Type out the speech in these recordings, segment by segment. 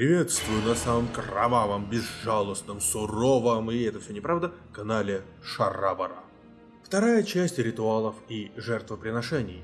Приветствую на самом кровавом, безжалостном, суровом, и это все неправда, канале Шарабара. Вторая часть ритуалов и жертвоприношений.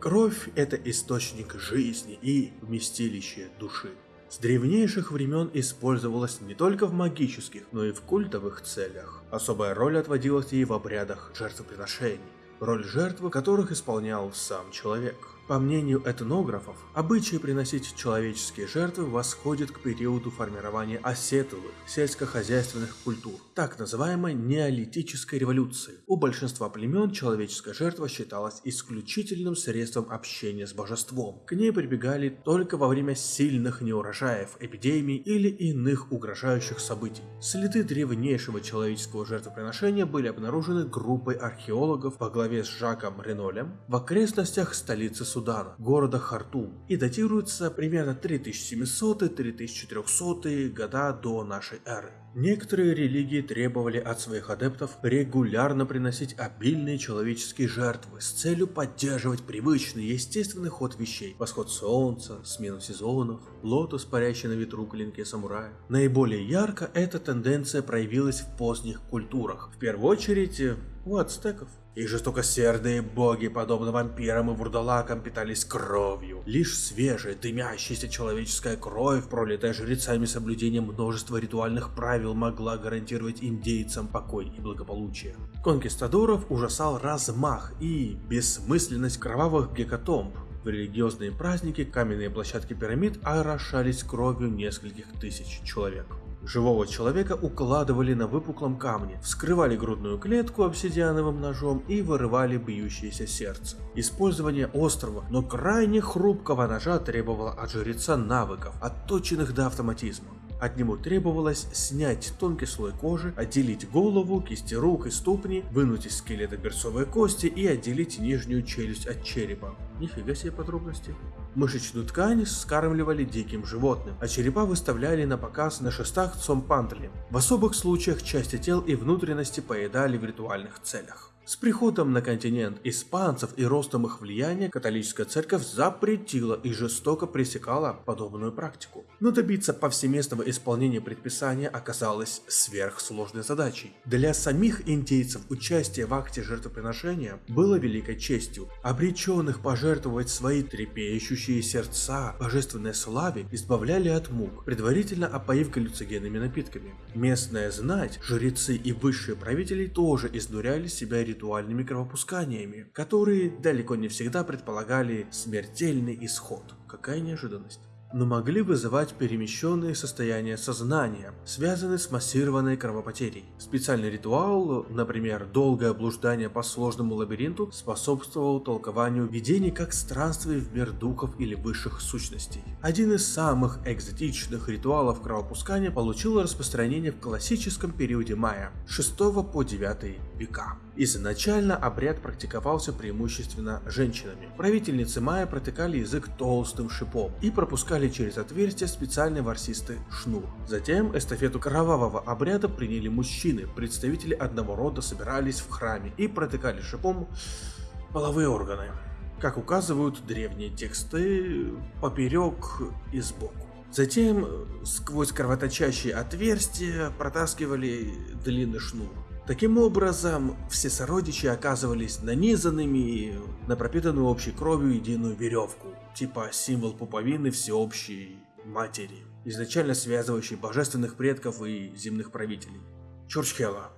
Кровь – это источник жизни и вместилище души. С древнейших времен использовалась не только в магических, но и в культовых целях. Особая роль отводилась ей в обрядах жертвоприношений, роль жертвы которых исполнял сам человек. По мнению этнографов, обычай приносить человеческие жертвы восходит к периоду формирования осетовых сельскохозяйственных культур, так называемой неолитической революции. У большинства племен человеческая жертва считалась исключительным средством общения с божеством. К ней прибегали только во время сильных неурожаев, эпидемий или иных угрожающих событий. Следы древнейшего человеческого жертвоприношения были обнаружены группой археологов во главе с Жаком Ренолем в окрестностях столицы Судана, города Хартум, и датируется примерно 3700-3400 года до нашей эры. Некоторые религии требовали от своих адептов регулярно приносить обильные человеческие жертвы с целью поддерживать привычный естественный ход вещей. Восход солнца, смену сезонов, лотос, парящий на ветру клинке самурая. Наиболее ярко эта тенденция проявилась в поздних культурах, в первую очередь у ацтеков. Их жестокосердые боги, подобно вампирам и вурдалакам, питались кровью. Лишь свежая, дымящаяся человеческая кровь, пролитая жрецами соблюдением множества ритуальных правил, могла гарантировать индейцам покой и благополучие. Конкистадоров ужасал размах и бессмысленность кровавых гекатомб, в религиозные праздники каменные площадки пирамид орошались кровью нескольких тысяч человек. Живого человека укладывали на выпуклом камне, вскрывали грудную клетку обсидиановым ножом и вырывали бьющееся сердце. Использование острого, но крайне хрупкого ножа требовало от жреца навыков, отточенных до автоматизма. От него требовалось снять тонкий слой кожи, отделить голову, кисти рук и ступни, вынуть из скелета берцовые кости и отделить нижнюю челюсть от черепа. Нифига себе подробности. Мышечную ткань скармливали диким животным, а черепа выставляли на показ на шестах цомпантли. В особых случаях части тел и внутренности поедали в ритуальных целях. С приходом на континент испанцев и ростом их влияния католическая церковь запретила и жестоко пресекала подобную практику. Но добиться повсеместного исполнения предписания оказалось сверхсложной задачей. Для самих индейцев участие в акте жертвоприношения было великой честью. Обреченных пожертвовать свои трепещущие сердца божественной славе избавляли от мук, предварительно опоив галлюцигенными напитками. Местная знать, жрецы и высшие правители тоже изнуряли себя ритуалами ритуальными кровопусканиями, которые далеко не всегда предполагали смертельный исход. Какая неожиданность но могли вызывать перемещенные состояния сознания, связанные с массированной кровопотерей. Специальный ритуал, например, долгое блуждание по сложному лабиринту, способствовал толкованию видений как странствий в мир духов или высших сущностей. Один из самых экзотичных ритуалов кровопускания получил распространение в классическом периоде майя, 6 по 9 века. Изначально обряд практиковался преимущественно женщинами. Правительницы майя протыкали язык толстым шипом и пропускали пропускали через отверстие специальный ворсистый шнур. Затем эстафету кровавого обряда приняли мужчины, представители одного рода собирались в храме и протыкали шипом половые органы. Как указывают древние тексты, поперек и сбоку. Затем сквозь кровоточащие отверстия протаскивали длинный шнур. Таким образом, все сородичи оказывались нанизанными на пропитанную общей кровью единую веревку, типа символ пуповины всеобщей матери, изначально связывающей божественных предков и земных правителей. Чурчхела.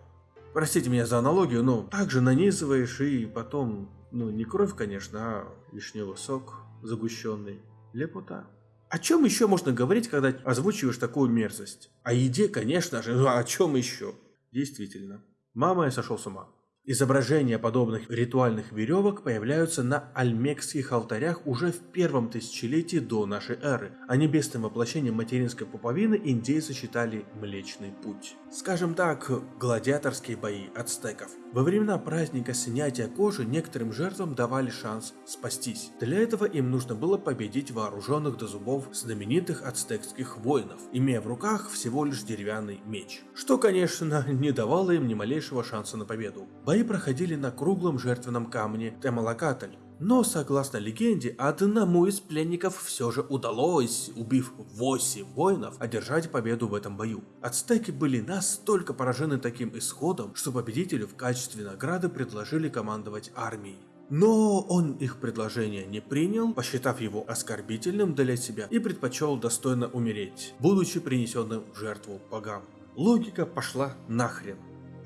Простите меня за аналогию, но также нанизываешь и потом, ну не кровь, конечно, а вишневый сок загущенный. Лепота. О чем еще можно говорить, когда озвучиваешь такую мерзость? О еде, конечно же, но о чем еще? Действительно. Мама, я сошел с ума. Изображения подобных ритуальных веревок появляются на альмекских алтарях уже в первом тысячелетии до нашей эры, а небесным воплощением материнской пуповины индейцы считали Млечный Путь. Скажем так, гладиаторские бои ацтеков. Во времена праздника снятия кожи некоторым жертвам давали шанс спастись. Для этого им нужно было победить вооруженных до зубов знаменитых ацтекских воинов, имея в руках всего лишь деревянный меч. Что, конечно, не давало им ни малейшего шанса на победу. Бои проходили на круглом жертвенном камне Темалакатль, Но, согласно легенде, одному из пленников все же удалось, убив 8 воинов, одержать победу в этом бою. Ацтеки были настолько поражены таким исходом, что победителю в качестве награды предложили командовать армией. Но он их предложение не принял, посчитав его оскорбительным для себя и предпочел достойно умереть, будучи принесенным в жертву богам. Логика пошла нахрен.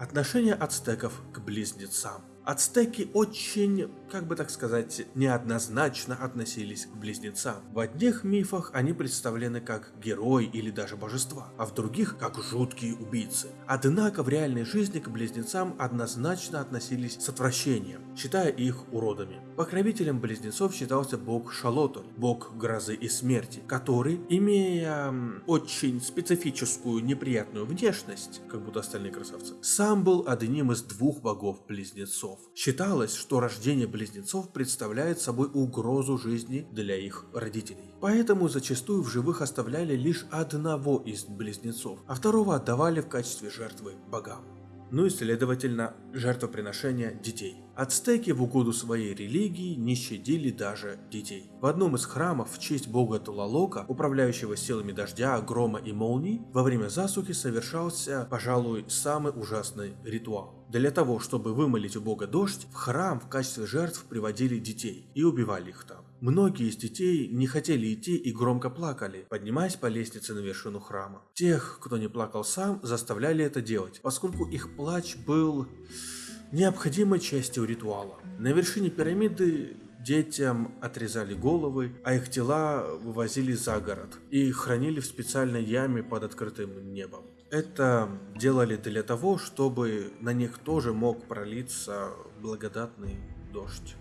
Отношение ацтеков к близнецам. Ацтеки очень, как бы так сказать, неоднозначно относились к близнецам. В одних мифах они представлены как герои или даже божества, а в других как жуткие убийцы. Однако в реальной жизни к близнецам однозначно относились с отвращением, считая их уродами. Покровителем близнецов считался бог Шалотоль, бог грозы и смерти, который, имея очень специфическую неприятную внешность, как будто остальные красавцы, сам был одним из двух богов близнецов близнецов. Считалось, что рождение близнецов представляет собой угрозу жизни для их родителей. Поэтому зачастую в живых оставляли лишь одного из близнецов, а второго отдавали в качестве жертвы богам ну и, следовательно, жертвоприношения детей. Ацтеки в угоду своей религии не щадили даже детей. В одном из храмов в честь бога Тулалока, управляющего силами дождя, грома и молний, во время засухи совершался, пожалуй, самый ужасный ритуал. Для того, чтобы вымолить у бога дождь, в храм в качестве жертв приводили детей и убивали их там. Многие из детей не хотели идти и громко плакали, поднимаясь по лестнице на вершину храма. Тех, кто не плакал сам, заставляли это делать, поскольку их плач был необходимой частью ритуала. На вершине пирамиды детям отрезали головы, а их тела вывозили за город и хранили в специальной яме под открытым небом. Это делали для того, чтобы на них тоже мог пролиться благодатный дождь.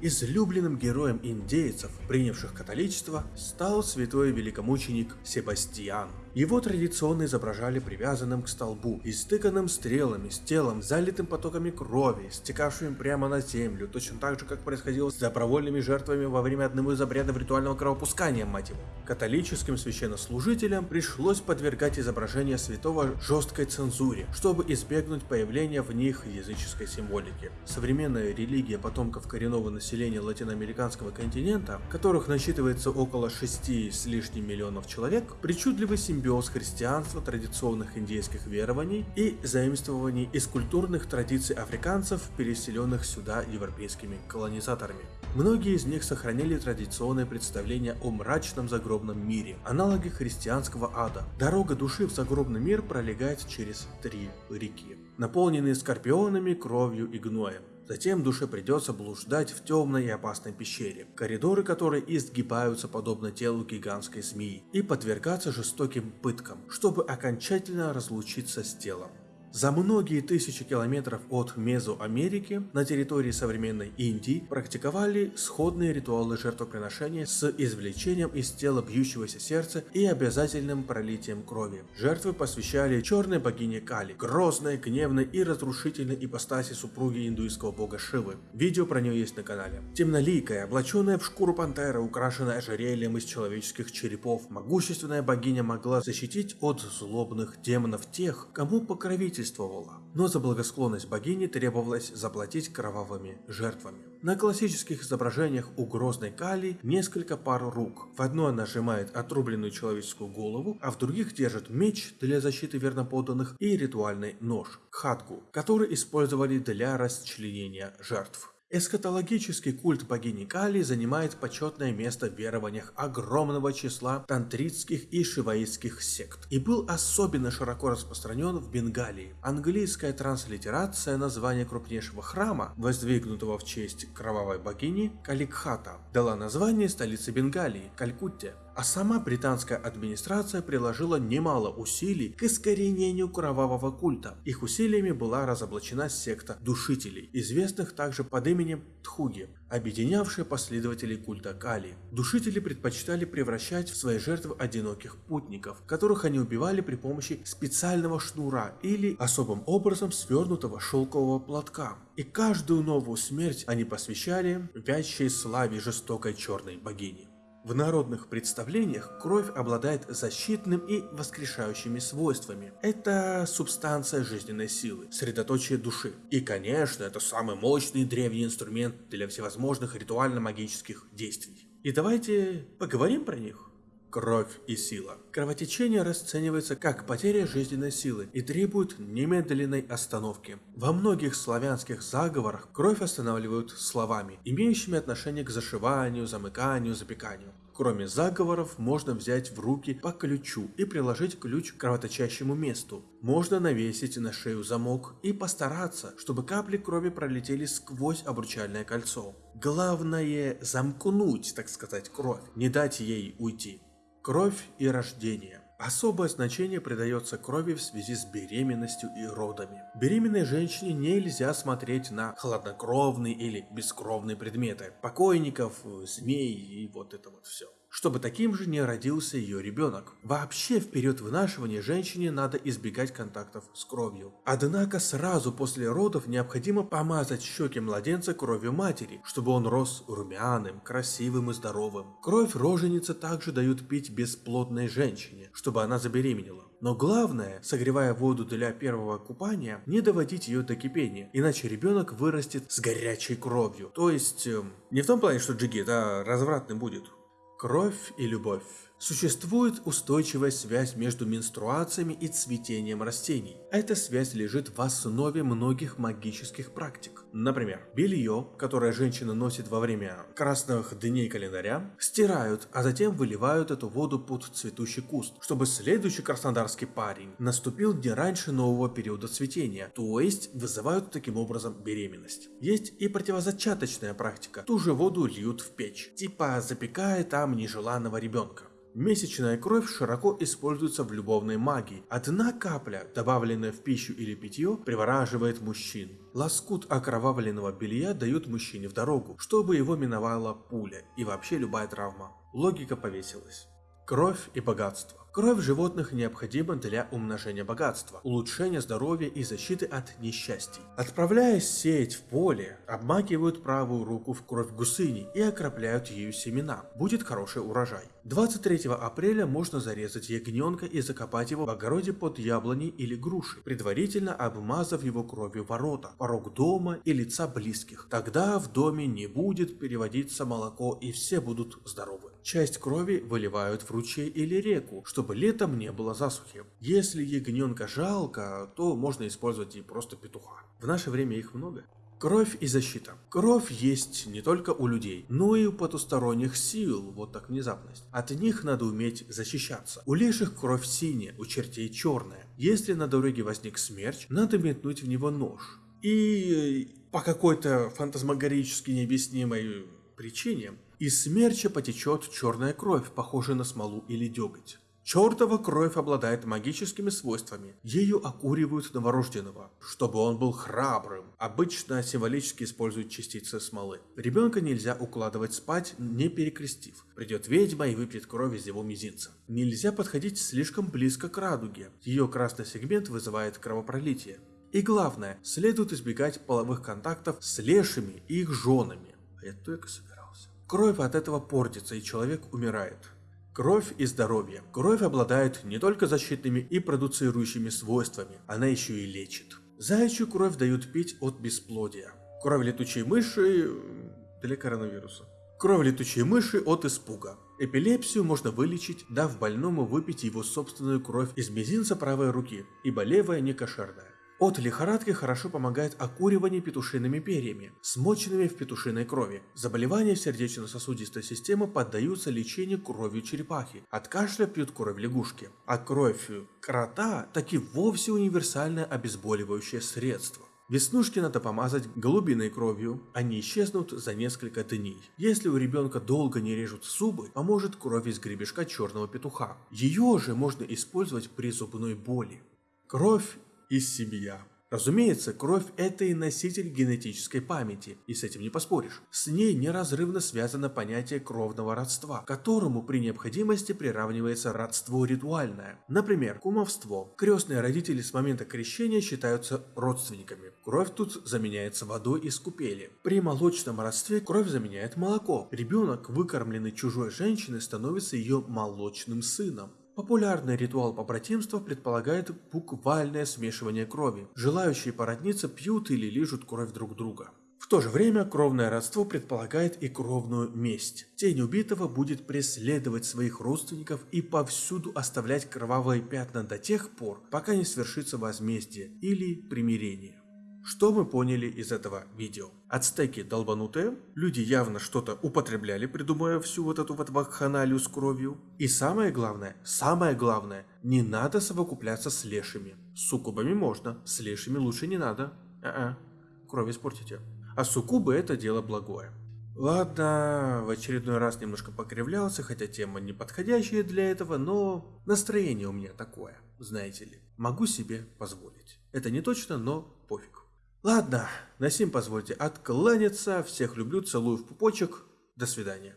Излюбленным героем индейцев, принявших католичество, стал святой великомученик Себастьян – его традиционно изображали привязанным к столбу, истыканным стрелами, с телом, залитым потоками крови, стекавшим прямо на землю, точно так же, как происходило с добровольными жертвами во время одного из обрядов ритуального кровопускания, мать его. Католическим священнослужителям пришлось подвергать изображение святого жесткой цензуре, чтобы избегнуть появления в них языческой символики. Современная религия потомков коренного населения латиноамериканского континента, которых насчитывается около 6 с лишним миллионов человек, причудливый симбиоз симбиоз христианства, традиционных индейских верований и заимствований из культурных традиций африканцев, переселенных сюда европейскими колонизаторами. Многие из них сохранили традиционные представления о мрачном загробном мире, аналоги христианского ада. Дорога души в загробный мир пролегает через три реки, наполненные скорпионами, кровью и гноем. Затем душе придется блуждать в темной и опасной пещере, коридоры которой изгибаются подобно телу гигантской змеи, и подвергаться жестоким пыткам, чтобы окончательно разлучиться с телом. За многие тысячи километров от Мезоамерики на территории современной Индии практиковали сходные ритуалы жертвоприношения с извлечением из тела бьющегося сердца и обязательным пролитием крови. Жертвы посвящали черной богине Кали, грозной, гневной и разрушительной ипостаси супруги индуистского бога Шивы. Видео про нее есть на канале. Темноликая, облаченная в шкуру пантеры, украшенная ожерельем из человеческих черепов, могущественная богиня могла защитить от злобных демонов тех, кому покровитель свидетельствовала, но за благосклонность богини требовалось заплатить кровавыми жертвами. На классических изображениях у грозной Кали несколько пар рук. В одной она сжимает отрубленную человеческую голову, а в других держит меч для защиты верноподданных и ритуальный нож – хатгу, который использовали для расчленения жертв. Эскатологический культ богини Кали занимает почетное место в верованиях огромного числа тантритских и шиваитских сект и был особенно широко распространен в Бенгалии. Английская транслитерация названия крупнейшего храма, воздвигнутого в честь кровавой богини Каликхата, дала название столице Бенгалии – Калькутте а сама британская администрация приложила немало усилий к искоренению кровавого культа. Их усилиями была разоблачена секта душителей, известных также под именем Тхуги, объединявшая последователей культа Кали. Душители предпочитали превращать в свои жертвы одиноких путников, которых они убивали при помощи специального шнура или особым образом свернутого шелкового платка. И каждую новую смерть они посвящали вящей славе жестокой черной богини. В народных представлениях кровь обладает защитным и воскрешающими свойствами. Это субстанция жизненной силы, средоточие души. И, конечно, это самый мощный древний инструмент для всевозможных ритуально-магических действий. И давайте поговорим про них. Кровь и сила. Кровотечение расценивается как потеря жизненной силы и требует немедленной остановки. Во многих славянских заговорах кровь останавливают словами, имеющими отношение к зашиванию, замыканию, запеканию. Кроме заговоров, можно взять в руки по ключу и приложить ключ к кровоточащему месту. Можно навесить на шею замок и постараться, чтобы капли крови пролетели сквозь обручальное кольцо. Главное замкнуть, так сказать, кровь, не дать ей уйти. Кровь и рождение. Особое значение придается крови в связи с беременностью и родами. Беременной женщине нельзя смотреть на хладнокровные или бескровные предметы, покойников, змей и вот это вот все чтобы таким же не родился ее ребенок. Вообще в период вынашивания женщине надо избегать контактов с кровью. Однако сразу после родов необходимо помазать щеки младенца кровью матери, чтобы он рос румяным, красивым и здоровым. Кровь роженицы также дают пить бесплодной женщине, чтобы она забеременела. Но главное, согревая воду для первого купания, не доводить ее до кипения, иначе ребенок вырастет с горячей кровью. То есть, э, не в том плане, что джигит, а развратным будет. Кровь и любовь. Существует устойчивая связь между менструациями и цветением растений. Эта связь лежит в основе многих магических практик. Например, белье, которое женщина носит во время красных дней календаря, стирают, а затем выливают эту воду под цветущий куст, чтобы следующий краснодарский парень наступил не раньше нового периода цветения, то есть вызывают таким образом беременность. Есть и противозачаточная практика, ту же воду льют в печь, типа запекая там нежеланного ребенка. Месячная кровь широко используется в любовной магии. Одна капля, добавленная в пищу или питье, привораживает мужчин. Лоскут окровавленного белья дают мужчине в дорогу, чтобы его миновала пуля и вообще любая травма. Логика повесилась. Кровь и богатство. Кровь животных необходима для умножения богатства, улучшения здоровья и защиты от несчастий. Отправляясь сеять в поле, обмакивают правую руку в кровь гусыни и окропляют ею семена. Будет хороший урожай. 23 апреля можно зарезать ягненка и закопать его в огороде под яблоней или грушей, предварительно обмазав его кровью ворота, порог дома и лица близких. Тогда в доме не будет переводиться молоко и все будут здоровы. Часть крови выливают в ручей или реку, чтобы летом не было засухи. Если ягненка жалко, то можно использовать и просто петуха. В наше время их много. Кровь и защита. Кровь есть не только у людей, но и у потусторонних сил, вот так внезапность. От них надо уметь защищаться. У леших кровь синяя, у чертей черная. Если на дороге возник смерч, надо метнуть в него нож. И по какой-то фантазмагорически необъяснимой причине из смерча потечет черная кровь, похожая на смолу или деготь. Чертова кровь обладает магическими свойствами. Ею окуривают новорожденного, чтобы он был храбрым. Обычно символически используют частицы смолы. Ребенка нельзя укладывать спать, не перекрестив. Придет ведьма и выпьет кровь из его мизинца. Нельзя подходить слишком близко к радуге. Ее красный сегмент вызывает кровопролитие. И главное, следует избегать половых контактов с лешими и их женами. А я только собираюсь. Кровь от этого портится, и человек умирает. Кровь и здоровье. Кровь обладает не только защитными и продуцирующими свойствами, она еще и лечит. Заячью кровь дают пить от бесплодия. Кровь летучей мыши для коронавируса. Кровь летучей мыши от испуга. Эпилепсию можно вылечить, дав больному выпить его собственную кровь из мизинца правой руки, ибо левая не кошерная. От лихорадки хорошо помогает окуривание петушиными перьями, смоченными в петушиной крови. Заболевания сердечно-сосудистой системы поддаются лечению кровью черепахи. От кашля пьют кровь лягушки. А кровь крота таки вовсе универсальное обезболивающее средство. Веснушки надо помазать голубиной кровью, они исчезнут за несколько дней. Если у ребенка долго не режут зубы, поможет кровь из гребешка черного петуха. Ее же можно использовать при зубной боли. Кровь и семья. Разумеется, кровь – это и носитель генетической памяти, и с этим не поспоришь. С ней неразрывно связано понятие кровного родства, которому при необходимости приравнивается родство ритуальное. Например, кумовство. Крестные родители с момента крещения считаются родственниками. Кровь тут заменяется водой из купели. При молочном родстве кровь заменяет молоко. Ребенок, выкормленный чужой женщиной, становится ее молочным сыном. Популярный ритуал побратимства предполагает буквальное смешивание крови. Желающие породниться пьют или лижут кровь друг друга. В то же время кровное родство предполагает и кровную месть. Тень убитого будет преследовать своих родственников и повсюду оставлять кровавые пятна до тех пор, пока не свершится возмездие или примирение. Что мы поняли из этого видео? Ацтеки долбанутые, люди явно что-то употребляли, придумывая всю вот эту вот вакханалию с кровью. И самое главное, самое главное, не надо совокупляться с лешими. С суккубами можно, с лешими лучше не надо. А-а, кровь испортите. А суккубы это дело благое. Ладно, в очередной раз немножко покривлялся, хотя тема не подходящая для этого, но настроение у меня такое, знаете ли. Могу себе позволить. Это не точно, но пофиг. Ладно, на сим позвольте откланяться. Всех люблю, целую в пупочек. До свидания.